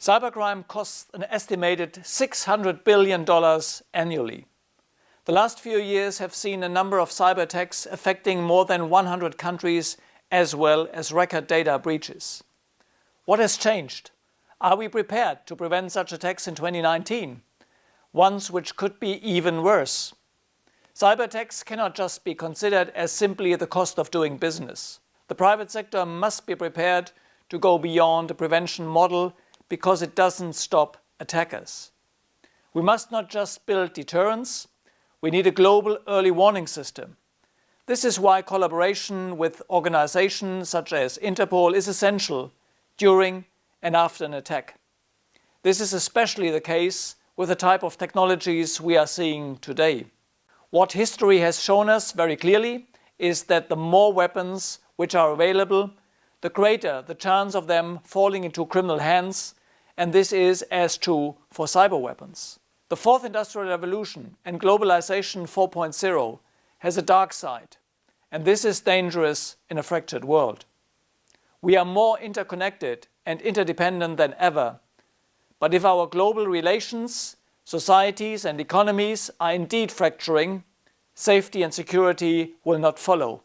Cybercrime costs an estimated $600 billion annually. The last few years have seen a number of cyber attacks affecting more than 100 countries as well as record data breaches. What has changed? Are we prepared to prevent such attacks in 2019? Ones which could be even worse. Cyber attacks cannot just be considered as simply the cost of doing business. The private sector must be prepared to go beyond the prevention model because it doesn't stop attackers. We must not just build deterrence, we need a global early warning system. This is why collaboration with organizations such as Interpol is essential during and after an attack. This is especially the case with the type of technologies we are seeing today. What history has shown us very clearly is that the more weapons which are available, the greater the chance of them falling into criminal hands and this is as true for cyber weapons. The fourth industrial revolution and globalization 4.0 has a dark side, and this is dangerous in a fractured world. We are more interconnected and interdependent than ever, but if our global relations, societies and economies are indeed fracturing, safety and security will not follow.